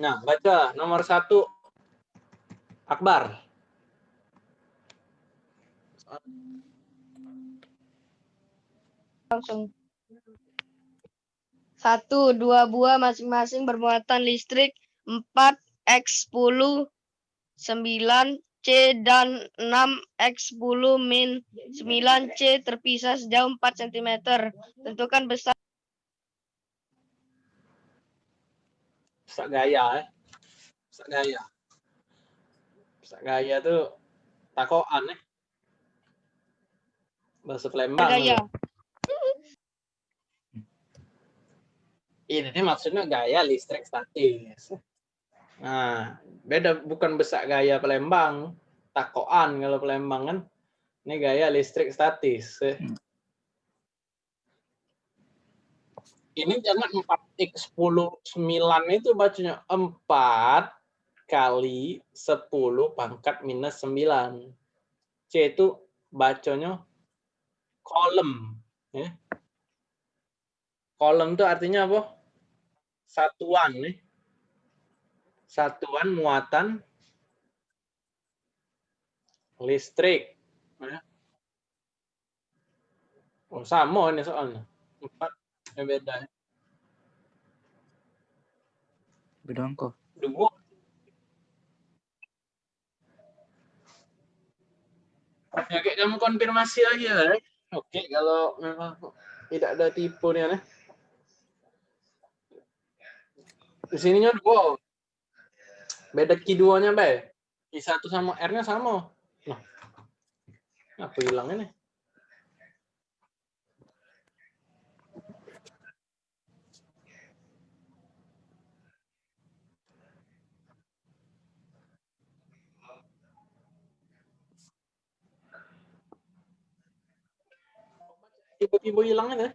Nah, baca nomor satu. Akbar. langsung satu dua buah masing-masing bermuatan listrik 4 x 10 9 c dan 6 x 10 min 9 c terpisah sejauh 4 cm tentukan besar Besar gaya, eh. Besar gaya. Besar gaya tuh takoan, eh. Bahasa Palembang. gaya Ini maksudnya gaya listrik statis. Nah, beda bukan besar gaya Palembang, takoan kalau Palembang kan. Ini gaya listrik statis. ini jangan 4 x 10 9 itu bacanya 4 kali 10 pangkat minus 9. C itu bacanya kolom. Ya. Kolom itu artinya apa? Satuan. nih. Satuan muatan listrik. Ya. Oh, sama ini soalnya. 4 vibesnya beda ya. beda kok udah gua Oke, kamu konfirmasi lagi ya. Oke, okay, kalau memang tidak ada tipu nih aneh. Di sininya dua. Beda Q2-nya, Bay. I1 sama R-nya sama. Nah. Apa hilangnya nih? Tiba-tiba hilangnya deh.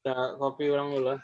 Kita kopi ulang dulu.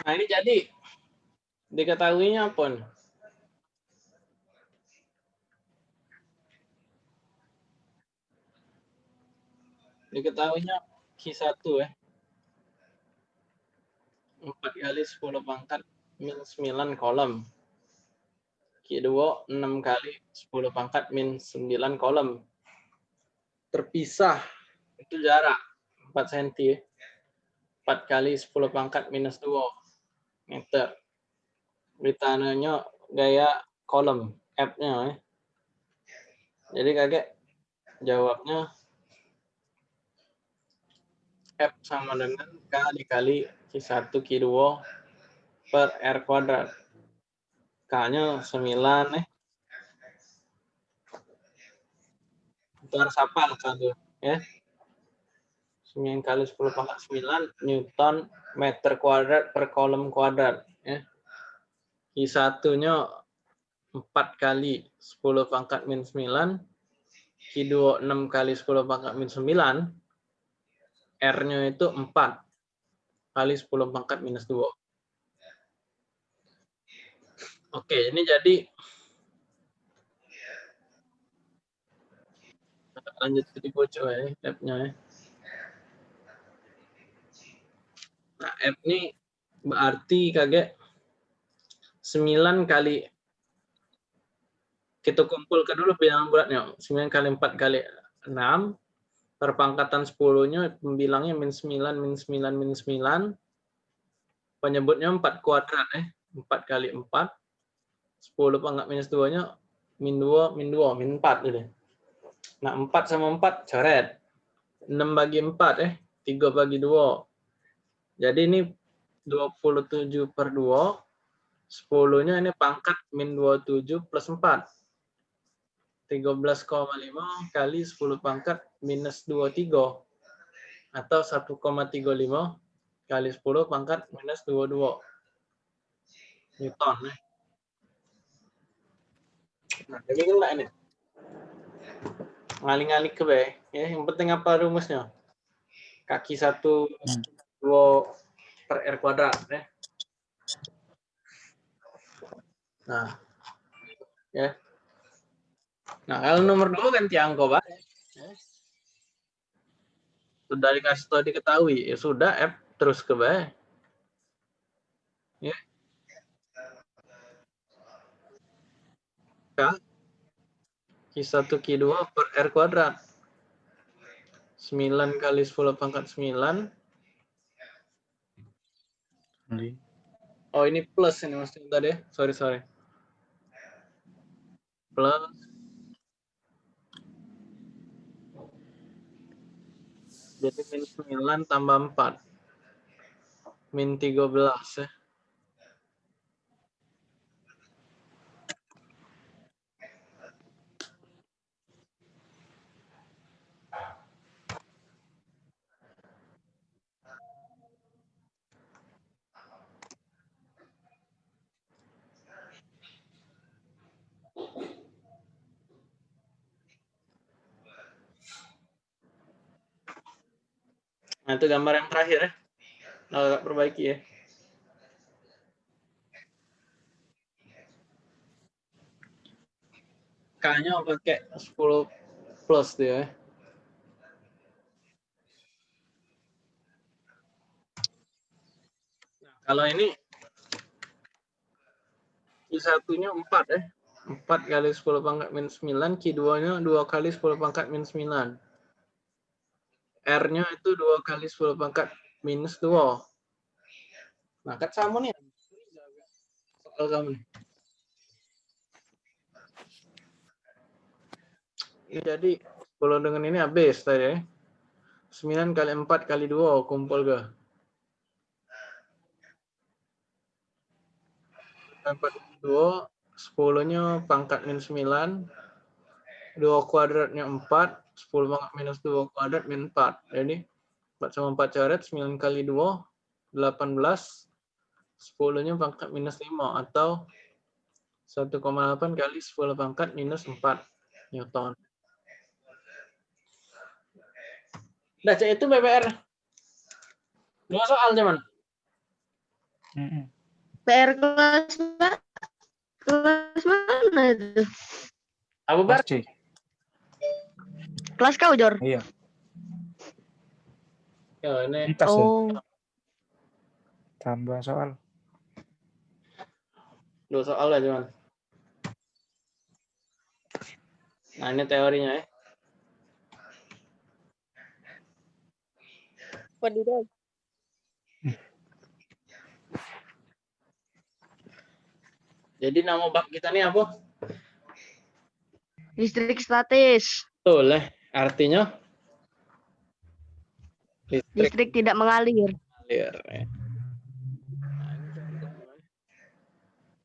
Nah ini jadi diketahuinya apa? nih? Diketahuinya Q1 ya. 4 kali 10 pangkat min 9 kolom. Q2 6 kali 10 pangkat min 9 kolom. Terpisah itu jarak 4 cm. ya. 4 kali 10 pangkat minus 2 meter. Beritanya gaya kolom F-nya ya. Jadi kakek jawabnya F sama dengan K dikali Q1 Q2 per R kuadrat. K-nya 9 nih. Itu harus hafal satu ya. 9 kali 10 pangkat 9 Newton meter kuadrat per kolom kuadrat ya. Q1-nya 4 kali 10 pangkat min 9 Q2 6 kali 10 pangkat min 9 R-nya itu 4 kali 10 pangkat minus 2. Oke, ini jadi lanjut ke bocor ya, F-nya ya. Nah, F ini berarti kaget 9 kali kita kumpulkan dulu bilangan bulatnya. 9 kali 4 kali 6. Perpangkatan 10-nya pembilangnya min 9, min 9, min 9. Penyebutnya 4 kuadrat. eh 4 kali 4. 10 pangkat minus 2-nya min 2, min 2, min 4. Gitu. Nah, 4 sama 4 coret. 6 bagi 4, eh 3 bagi 2. Jadi ini 27 per 2. 10-nya ini pangkat min 27 plus 4. 13,5 kali 10 pangkat minus 23 atau 1,35 kali 10 pangkat minus 22 Newton. Eh. Nah, jadi kena ini. Ngali-ngali ke be. Ya, yang penting apa rumusnya? Kaki satu dua per R kuadrat. Ya. Nah, ya. Nah, kalau nomor dua ganti angka, Pak. Sudah dikasih tahu diketahui, ya sudah F terus ke B. Ya. K Q1 Q2 per R kuadrat. 9 kali 10 pangkat 9. Oh, ini plus ini maksudnya tadi. ya. Sorry, sorry. Plus Jadi min 9 tambah 4. Min 13 ya. Nah, itu gambar yang terakhir ya. Nah, agak perbaiki ya. K-nya pakai 10 plus dia ya. Nah, kalau ini Q1-nya 4 ya. 4 kali 10 pangkat minus 9, Q2-nya 2 kali 10 pangkat minus 9. R-nya itu 2 kali 10 pangkat minus 2. Nah, sama nih. Soal kamu nih. Ini jadi, kalau dengan ini habis tadi ya. 9 kali 4 kali 2 kumpul ke? 4 2, 10-nya pangkat minus 9, 2 kuadratnya 4, 10 pangkat minus 2 kuadrat min 4. Jadi 4 sama 4 coret, 9 kali 2, 18. 10-nya pangkat minus 5 atau 1,8 kali 10 pangkat minus 4 Newton. Nah, Cak, itu BPR. Dua soal cuman. PR kelas. Kelas mana itu? Abu Bar, Kelas kau, Jor? Iya. ya, ini Entas ya. Oh, Tambah soal. dua soal lah cuman. Nah, ini teorinya ya. Wadidaw. Jadi nama bab kita ini apa? Listrik statis. Betul ya. Artinya listrik Listrik tidak mengalir. mengalir. ya.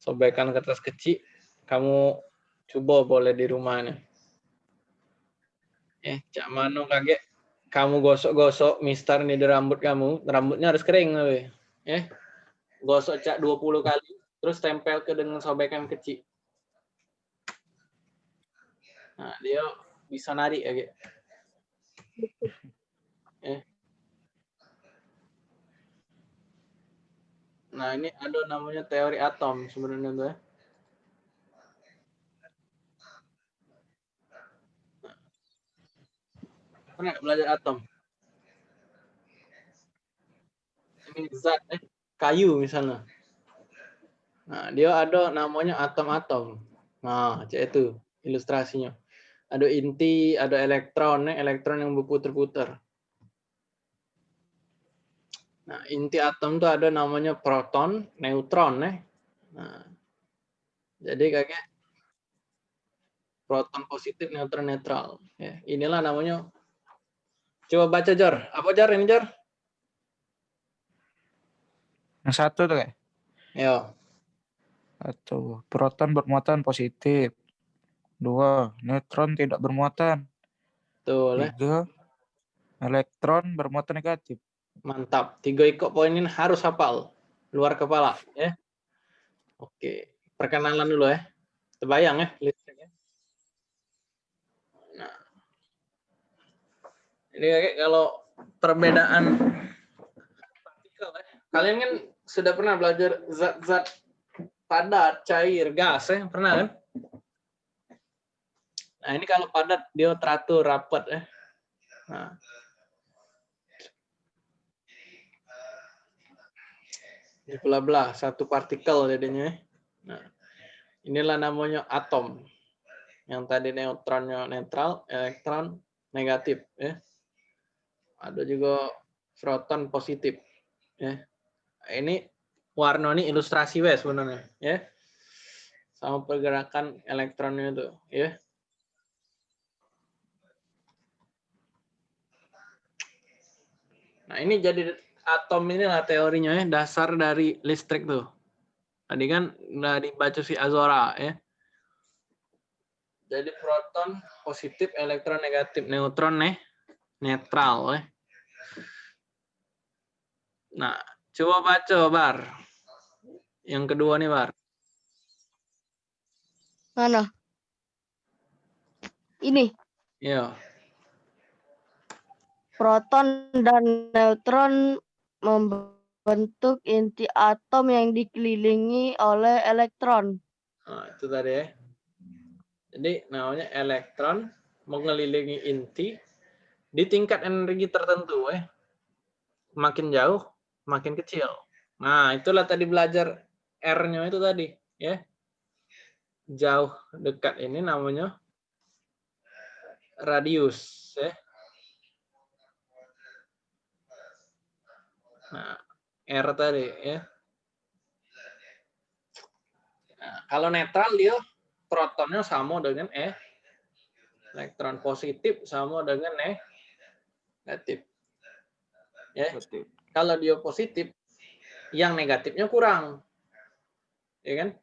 Sobekkan kertas kecil. Kamu coba boleh di rumahnya. Eh, cak mano kaget. Kamu gosok-gosok mister nih di rambut kamu. Rambutnya harus kering. we. Eh, gosok cak 20 kali. Terus tempel ke dengan sobekan kecil. Nah, dia bisa narik ya. Eh. Nah, ini ada namanya teori atom sebenarnya tuh ya. Pernah belajar atom? Ini zat, eh, kayu misalnya. Nah, dia ada namanya atom-atom. Nah, cek itu. ilustrasinya. Ada inti, ada elektron, ya, elektron yang berputar-putar. Nah, inti atom itu ada namanya proton, neutron, ya. Nah, jadi kayak proton positif, neutron netral. Ya, inilah namanya. Coba baca Jor. Apa Jor ini Jor? Yang satu tuh kayak. Yo. Satu, proton bermuatan positif. Dua, neutron tidak bermuatan. Tuh, lah. Tiga, elektron bermuatan negatif. Mantap. Tiga ikut poin ini harus hafal. Luar kepala. ya. Oke. Perkenalan dulu ya. Terbayang ya listriknya. Nah. Ini kayak kalau perbedaan partikel ya. Kalian kan sudah pernah belajar zat-zat padat, cair, gas ya. Pernah kan? Nah ini kalau padat dia teratur, rapat ya. Nah. belah-belah satu partikel jadinya. Nah, inilah namanya atom. Yang tadi neutronnya netral, elektron negatif ya. Ada juga proton positif ya. Ini warna ini ilustrasi wes sebenarnya ya. Sama pergerakan elektronnya itu ya. Nah, ini jadi atom inilah teorinya ya, dasar dari listrik tuh. Tadi kan udah dibaca si Azora ya. Jadi proton positif, elektron negatif, neutron nih netral ya. Nah, coba baca Bar. Yang kedua nih Bar. Mana? Ini. Iya. Proton dan neutron membentuk inti atom yang dikelilingi oleh elektron. Nah, itu tadi ya. Jadi namanya elektron mengelilingi inti di tingkat energi tertentu ya. Makin jauh, makin kecil. Nah, itulah tadi belajar R-nya itu tadi, ya. Jauh dekat ini namanya radius, ya. Nah, R tadi ya. Nah, kalau netral dia protonnya sama dengan E. Elektron positif sama dengan E. Negatif. Ya. Kalau dia positif, yang negatifnya kurang. Ya kan?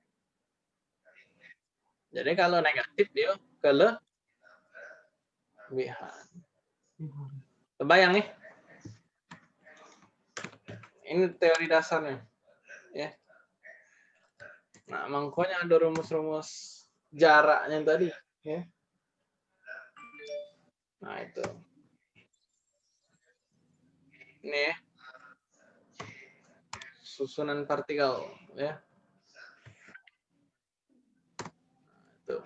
Jadi kalau negatif dia kelebihan. Kebayang nih? Ini teori dasarnya. Ya. Nah, makanya ada rumus-rumus jaraknya tadi. Ya. Nah, itu. Ini ya. Susunan partikel. ya. Itu.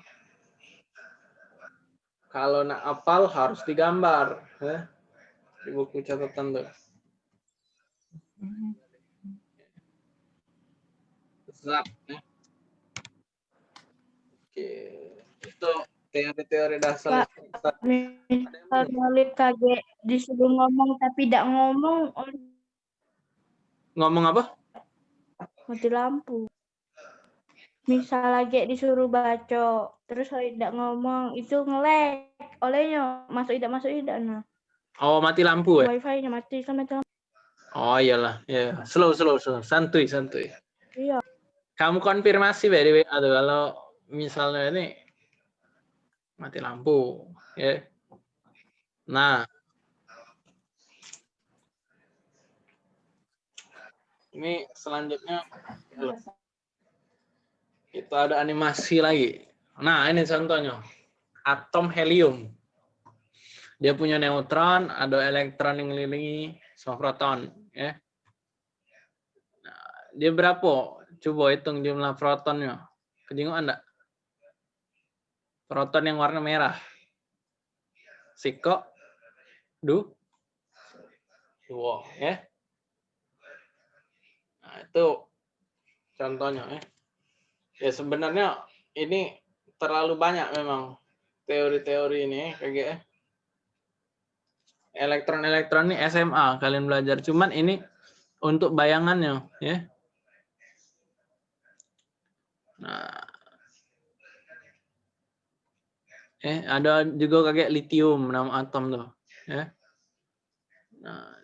Kalau nak apal harus digambar. Ya. Di buku catatan tuh. Zat. Ya. Oke. Itu teori-teori dasar. Misal Nolip kaget disuruh ngomong tapi tidak ngomong, oh, Ngomong apa? mati lampu. Misal lagi disuruh baca, terus tidak ngomong, itu ngelek. Olehnya masuk tidak masuk tidak nah. Oh, mati lampu ya? Wifi-nya mati kan mati lampu. Oh iyalah, ya. Slow, slow, slow. Santuy, santuy. Iya. Kamu konfirmasi by the way, aduh kalau misalnya ini mati lampu, ya. Nah, ini selanjutnya kita ada animasi lagi. Nah, ini contohnya. Atom helium. Dia punya neutron, ada elektron yang mengelilingi sama proton. Ya. Nah, dia berapa? Coba hitung jumlah protonnya. Kejinguan enggak? Proton yang warna merah. Siko. Du. Dua. Ya. Nah, itu contohnya. Ya, ya sebenarnya ini terlalu banyak memang teori-teori ini kayak elektron-elektron ini SMA kalian belajar. Cuman ini untuk bayangannya ya. Nah. Eh ada juga kayak litium nama atom tuh ya. Nah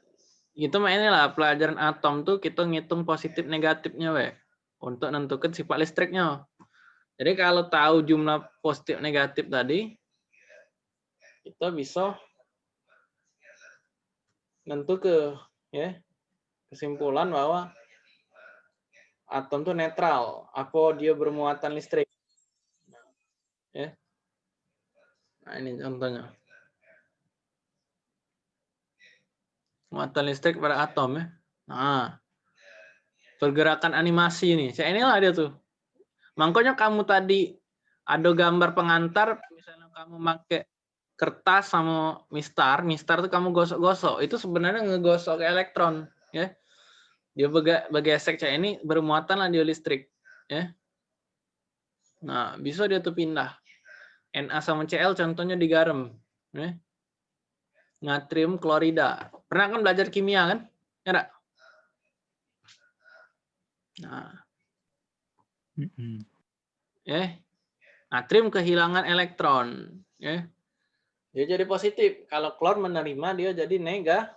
itu mainnya lah pelajaran atom tuh kita ngitung positif negatifnya we untuk nentukan sifat listriknya. Jadi kalau tahu jumlah positif negatif tadi kita bisa nentu ke ya kesimpulan bahwa atom itu netral. Apa dia bermuatan listrik. Ya. Nah ini contohnya. Muatan listrik pada atom ya. Nah pergerakan animasi ini. Saya inilah dia tuh. Makanya kamu tadi ada gambar pengantar misalnya kamu pakai kertas sama mistar, mistar tuh kamu gosok-gosok, itu sebenarnya ngegosok elektron, ya. Dia baga, bergesek kayak ini bermuatan lah dia listrik, ya. Nah, bisa dia tuh pindah. Na sama Cl contohnya di garam, ya. Natrium klorida. Pernah kan belajar kimia kan? Ya enggak? Nah. Ya. Natrium kehilangan elektron, ya dia jadi positif. Kalau klor menerima dia jadi nega,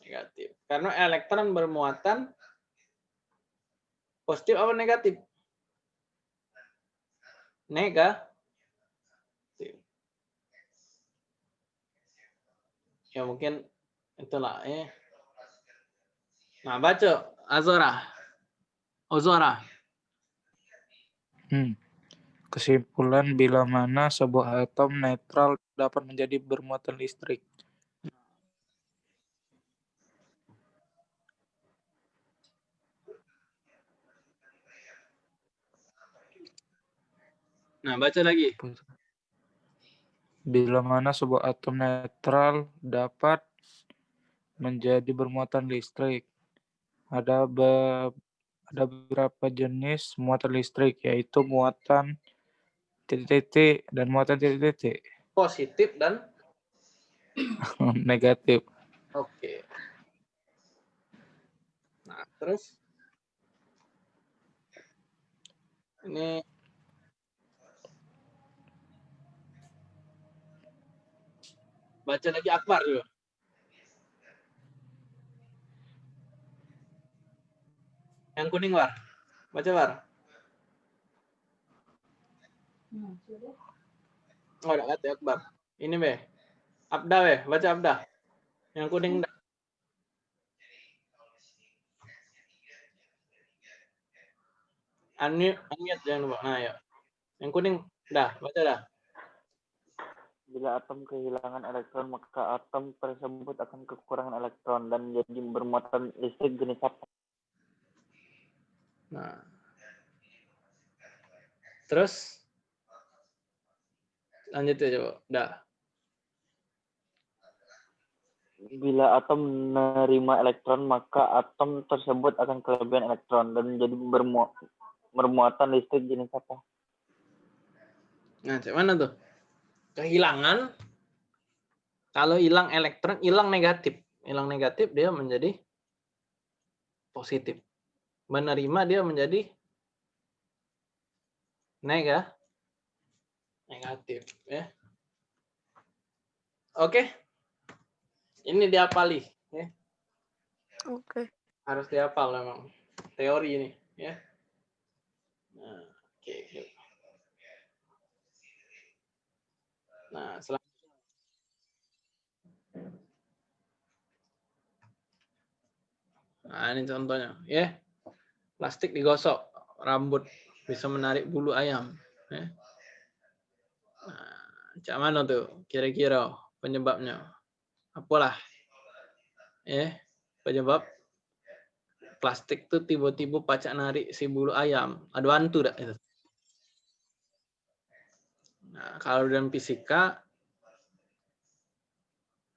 negatif. Karena elektron bermuatan positif apa negatif? Negatif. Ya mungkin itulah ya. Nah, baca Azora. Ozora. Hmm. Kesimpulan bila mana sebuah atom netral dapat menjadi bermuatan listrik. Nah, baca lagi. Bila mana sebuah atom netral dapat menjadi bermuatan listrik. Ada be ada beberapa jenis muatan listrik yaitu muatan titik-titik dan muatan titik-titik. Positif dan negatif. Oke. Nah, terus ini baca lagi Akbar juga. Yang kuning war. Baca war. Oh, ada kata Akbar. Ini be. Abda be, baca Abda. Yang kuning dah. Unmute, unmute jangan lupa. Nah, ya. Yang kuning dah, baca dah. Bila atom kehilangan elektron, maka atom tersebut akan kekurangan elektron dan jadi bermuatan listrik jenis apa? Nah. Terus lanjut ya coba. Dah. Bila atom menerima elektron, maka atom tersebut akan kelebihan elektron dan jadi bermu bermuatan listrik jenis apa? Nah, cek mana tuh? Kehilangan. Kalau hilang elektron, hilang negatif. Hilang negatif dia menjadi positif. Menerima dia menjadi nega negatif ya. Oke. Ini diapali ya. Oke. Harus dihafal memang teori ini ya. Nah, oke. Nah, selanjutnya. Nah, ini contohnya ya. Plastik digosok, rambut bisa menarik bulu ayam ya. Cak mana tuh kira-kira penyebabnya? Apalah? Eh, penyebab plastik tuh tiba-tiba pacak narik si bulu ayam. Ada hantu tak itu? Nah, kalau dalam fisika,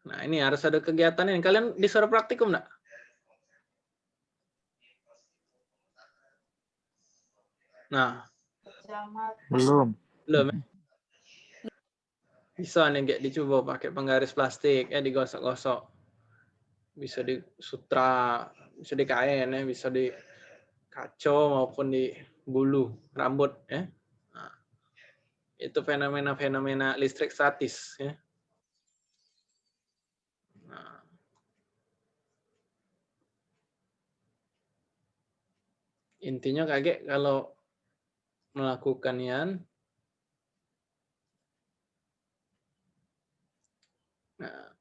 nah ini harus ada kegiatan ini. Kalian disuruh praktikum enggak? Nah, Belum. Belum. ya? Bisa nih kayak dicoba pakai penggaris plastik, ya digosok-gosok. Bisa di sutra, bisa di kain, ya, bisa di kaco maupun di bulu rambut, ya. Nah, itu fenomena-fenomena listrik statis, ya. Nah. Intinya kaget kalau melakukan yang Nah,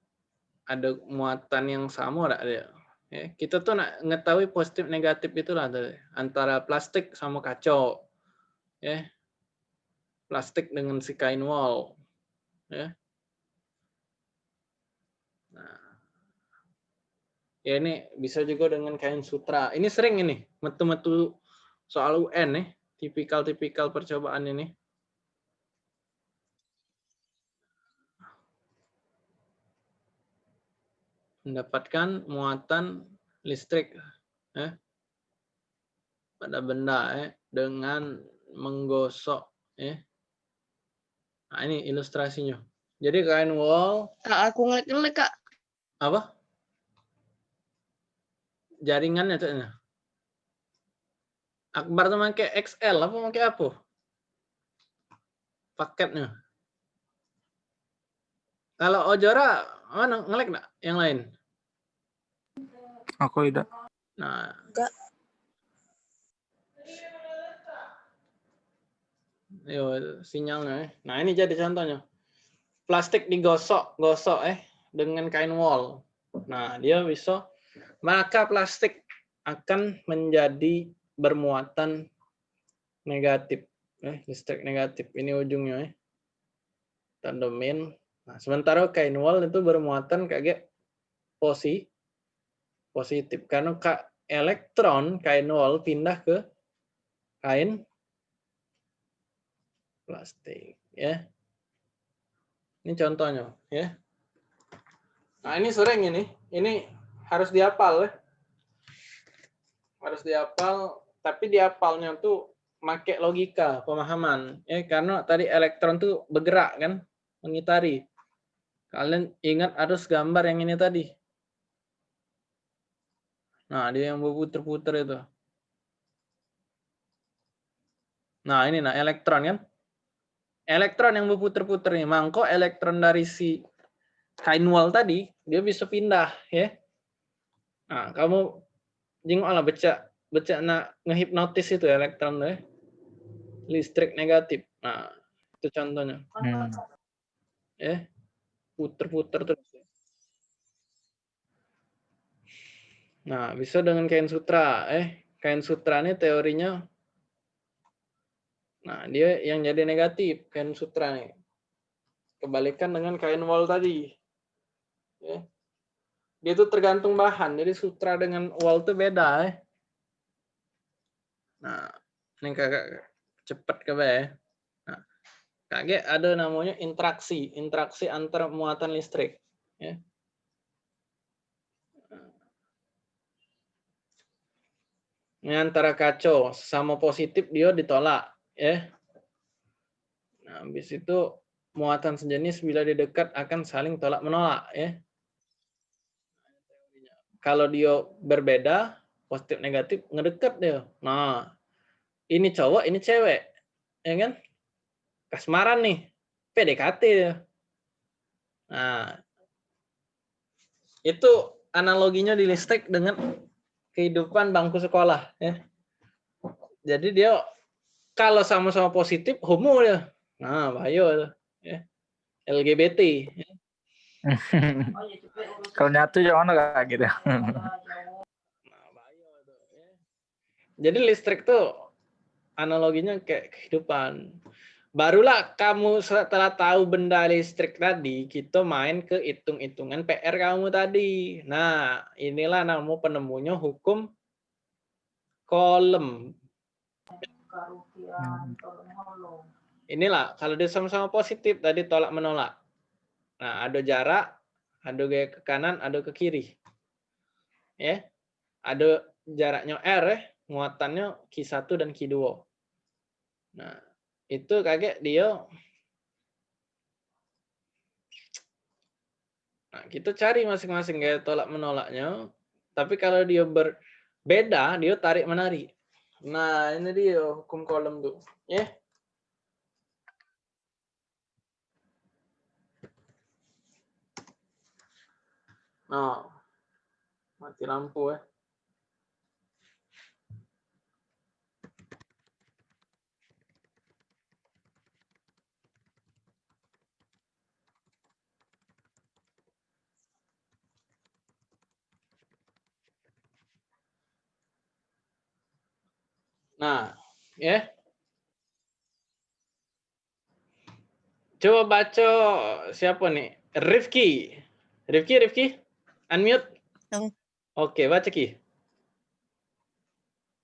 ada muatan yang sama enggak ada? Ya, kita tuh nak ngetahui positif negatif itulah antara plastik sama kaca. Ya. Plastik dengan si kain wall. Ya. Nah. Ya ini bisa juga dengan kain sutra. Ini sering ini, metu-metu soal UN nih, tipikal-tipikal percobaan ini. Mendapatkan muatan listrik ya, pada benda ya, dengan menggosok ya. Nah, ini ilustrasinya. Jadi kain wall Kak, aku ngelek-ngelek, Kak. apa? Jaringannya tuh. Akbar tuh pakai XL apa pakai apa? Paketnya. Kalau Ojora mana ngelek enggak yang lain? Aku tidak. Nah. Enggak. Yo, sinyalnya. eh. Nah, ini jadi contohnya. Plastik digosok, gosok eh dengan kain wol. Nah, dia bisa maka plastik akan menjadi bermuatan negatif. Eh, listrik negatif. Ini ujungnya eh. Tanda min. Nah, sementara kain wol itu bermuatan kayak posi positif karena ka- elektron kain wol pindah ke kain plastik ya. Ini contohnya ya. Nah, ini sering ini. Ini harus dihafal ya. Harus dihafal, tapi dihafalnya tuh make logika, pemahaman ya karena tadi elektron tuh bergerak kan, mengitari. Kalian ingat harus gambar yang ini tadi. Nah, dia yang berputar-putar itu. Nah, ini nah elektron kan? Elektron yang berputar-putar nih. Mangko elektron dari si kain wall tadi, dia bisa pindah ya. Nah, kamu jengok lah baca baca nak ngehipnotis itu elektron tuh ya. Listrik negatif. Nah, itu contohnya. Hmm. Ya. Puter-puter terus. Nah, bisa dengan kain sutra. Eh, kain sutra ini teorinya Nah, dia yang jadi negatif kain sutra nih. Kebalikan dengan kain wall tadi. Ya. Dia itu tergantung bahan. Jadi sutra dengan wall itu beda ya. Nah, ini kakak cepat ke ya. Nah, kakek ada namanya interaksi, interaksi antar muatan listrik. Ya. Antara kacau sama positif dia ditolak ya. Nah, habis itu muatan sejenis bila di dekat akan saling tolak menolak ya. Kalau dia berbeda, positif negatif ngedekat dia. Nah, ini cowok, ini cewek. Ya kan? Kasmaran nih. PDKT dia. Nah, itu analoginya di listrik dengan kehidupan bangku sekolah ya. Jadi dia kalau sama-sama positif homo. Nah, bahaya tuh, ya. LGBT. ya. Kalau nyatu jangan kayak gitu. Nah, ya. Jadi listrik tuh analoginya kayak kehidupan. Barulah kamu setelah tahu benda listrik tadi, kita main ke hitung-hitungan PR kamu tadi. Nah, inilah nama penemunya hukum kolom. Inilah kalau dia sama-sama positif tadi tolak menolak. Nah, ada jarak, ada gaya ke kanan, ada ke kiri. Ya. Ada jaraknya R ya, muatannya Q1 dan Q2. Nah, itu kakek dia Nah, kita cari masing-masing gaya tolak menolaknya. Tapi kalau dia berbeda, dia tarik menarik. Nah, ini dia hukum kolom tuh. Ya. Nah, mati lampu ya. Nah, ya. Coba baca siapa nih? Rifki. Rifki, Rifki. Unmute. Oke, baca Ki.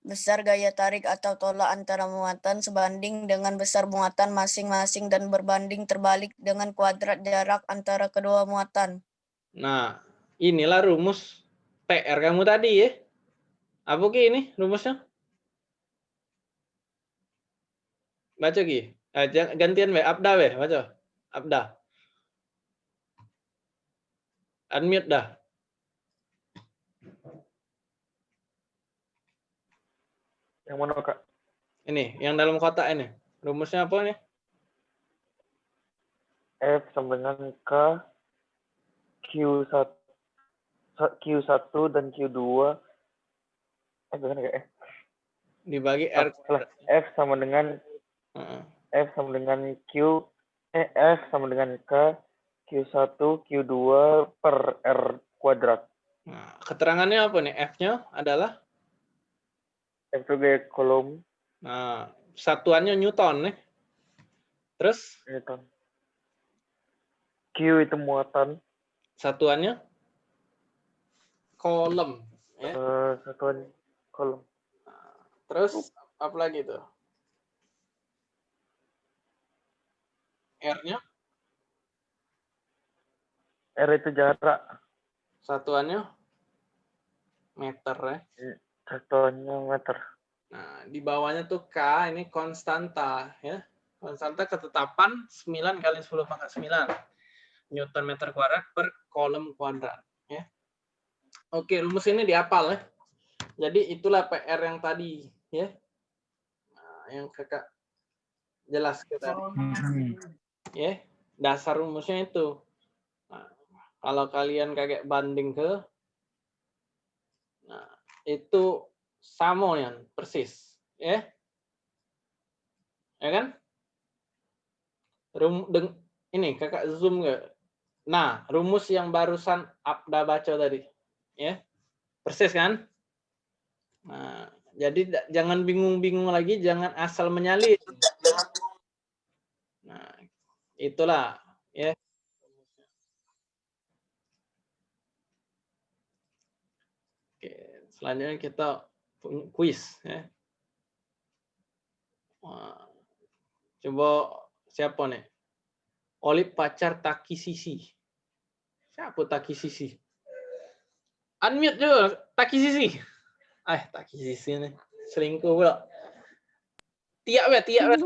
Besar gaya tarik atau tolak antara muatan sebanding dengan besar muatan masing-masing dan berbanding terbalik dengan kuadrat jarak antara kedua muatan. Nah, inilah rumus PR kamu tadi ya. Apa Ki ini rumusnya? Baca Ki. Eh, gantian we, Abda we, baca. Abda. Unmute dah. Yang mana kak? Ini, yang dalam kotak ini. Rumusnya apa nih? F sama dengan K Q1 Q1 dan Q2 eh bukan kayak F. Dibagi R. F sama dengan. F sama dengan Q eh F sama dengan K Q1 Q2 per R kuadrat. Nah, keterangannya apa nih? F-nya adalah F sebagai kolom nah, satuannya Newton nih. Terus Newton. Q itu muatan, satuannya kolom ya. eh, satuan kolom. Terus apa lagi tuh? R-nya R itu jarak, satuannya meter ya. satuannya meter. Nah, di bawahnya tuh K ini konstanta ya. Konstanta ketetapan 9 kali 10 pangkat 9 Newton meter kuadrat per kolom kuadrat ya. Oke, rumus ini dihafal ya. Jadi itulah PR yang tadi ya. Nah, yang Kakak jelas kita Hmm. Ya. Dasar rumusnya itu. Nah, kalau kalian kayak banding ke Nah, itu sama ya, persis, ya. Ya kan? Rum deng, ini Kakak zoom nggak? Nah, rumus yang barusan Abda baca tadi, ya. Persis kan? Nah, jadi jangan bingung-bingung lagi, jangan asal menyalin. Nah, itulah ya. Oke, selanjutnya kita punya quiz ya. Coba siapa nih? Olip pacar Taki Sisi. Siapa Taki Sisi? Unmute juga Taki Sisi. Eh, Taki Sisi nih. Selingkuh pula. Tiap ya, tiap ya.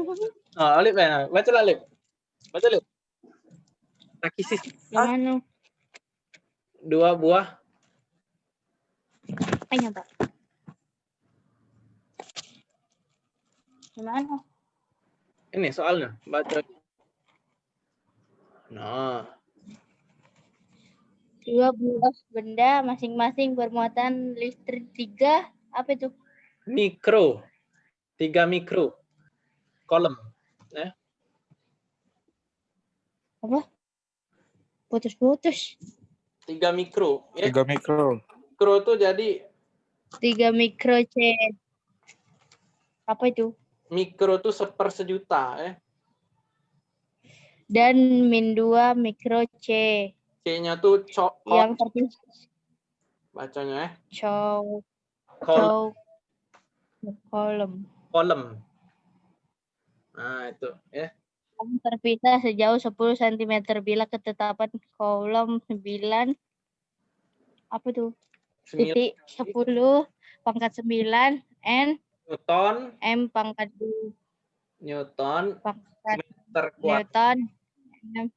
Oh, Olip ya. Baca lah, Olip. Baca, Olip. Taki Sisi. Yang mana? Dua buah Pak? Yang mana? ini soalnya baca nah Dua buah benda masing-masing bermuatan listrik tiga. Apa itu? mikro tiga mikro kolom Apa? Putus-putus. tiga mikro ya Tiga mikro. mikro tuh jadi Tiga mikro C. Apa itu? mikro tuh seper sejuta ya Dan min dua mikro C. c-nya tuh cok Yang terpisah. bacanya ya Cow. Kol- Cow. Kolom. kolom nah itu ya Yang terpisah sejauh 10 cm bila ketetapan kolom 9 apa tuh? 9 Titik 10 pangkat 9 N. Newton. M pangkat 2 Newton. Pangkat meter kuadrat Newton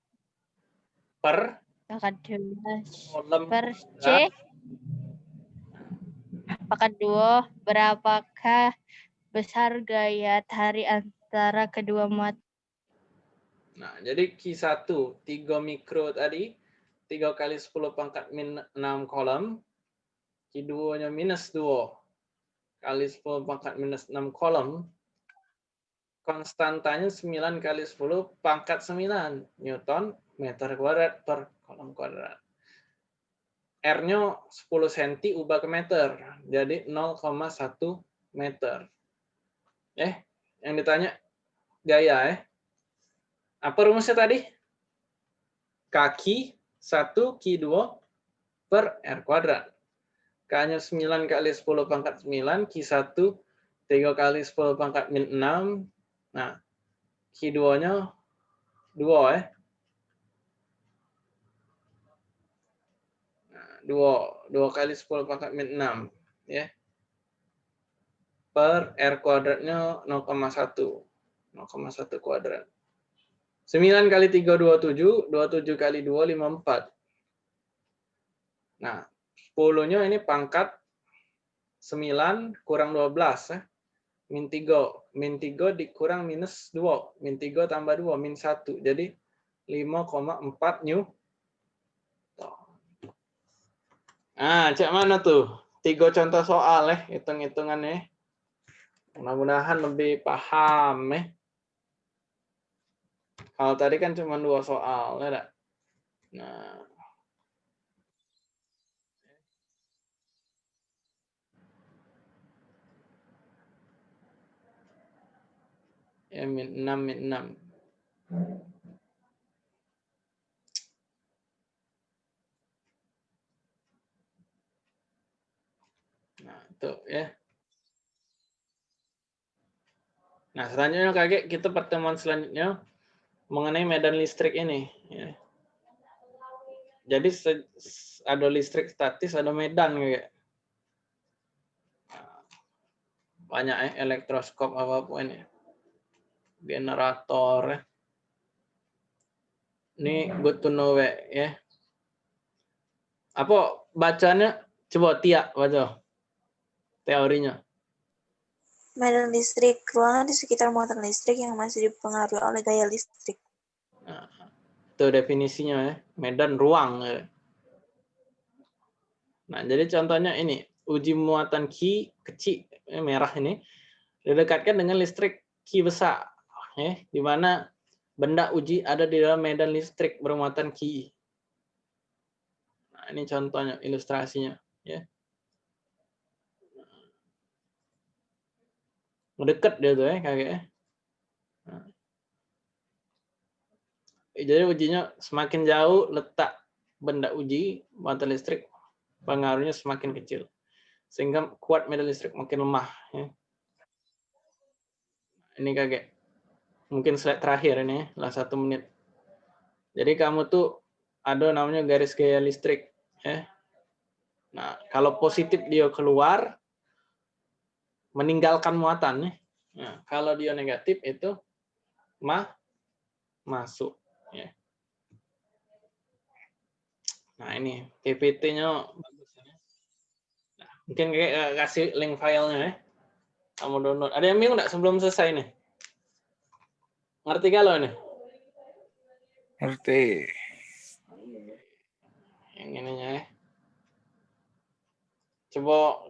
per. Pangkat dua. Kolom per C. pangkat dua berapakah besar gaya tarik antara kedua muatan Nah, jadi Q1 3 mikro tadi 3 kali 10 pangkat min 6 kolom. Q2-nya minus 2 kali 10 pangkat minus 6 kolom. Konstantanya 9 kali 10 pangkat 9 Newton meter kuadrat per kolom kuadrat. R-nya 10 cm ubah ke meter. Jadi 0,1 meter. Eh, yang ditanya gaya eh. Apa rumusnya tadi? Kaki 1 Q2 per R kuadrat. K-nya 9 kali 10 pangkat 9, Q1 3 kali 10 pangkat min 6. Nah, Q2-nya 2 eh. Nah, 2, 2 kali 10 pangkat min 6 ya. Per R kuadratnya 0,1. 0,1 kuadrat. 9 kali 3, 27. 27 kali 2, 54. Nah, 10-nya ini pangkat 9 kurang 12. Eh. Min 3. Min 3 dikurang minus 2. Min 3 tambah 2, min 1. Jadi 5,4 new. Nah, cek mana tuh? Tiga contoh soal eh, hitung-hitungannya. Mudah-mudahan lebih paham eh. Kalau tadi kan cuma dua soal, ya? Nah. Ya, min 6, min 6. Nah, itu ya. Nah, selanjutnya kakek kita pertemuan selanjutnya mengenai medan listrik ini. Ya. Jadi ada listrik statis, ada medan kayak banyak ya elektroskop apa pun ya, generator. Ya. Ini good to know ya. Apa bacanya? Coba Tia baca teorinya. Medan listrik, ruangan di sekitar muatan listrik yang masih dipengaruhi oleh gaya listrik. Itu definisinya ya, medan ruang. Ya. Nah, jadi contohnya ini, uji muatan Q kecil, eh, merah ini, didekatkan dengan listrik Q besar, ya, di mana benda uji ada di dalam medan listrik bermuatan Q. Nah, ini contohnya, ilustrasinya. ya. Mendekat dia tuh ya, kakek. Jadi ujinya semakin jauh letak benda uji muatan listrik pengaruhnya semakin kecil. Sehingga kuat medan listrik makin lemah. Ya. Ini kakek. Mungkin slide terakhir ini, lah satu menit. Jadi kamu tuh ada namanya garis gaya listrik. Ya. Nah, kalau positif dia keluar, meninggalkan muatan. Ya. Nah, kalau dia negatif itu mah masuk. Ya. Nah ini PPT-nya bagus ya. Nah, mungkin kayak kasih link filenya ya. Kamu download. Ada yang bingung nggak sebelum selesai nih? Ngerti kalau ini? Ngerti. Yang ininya ya. Coba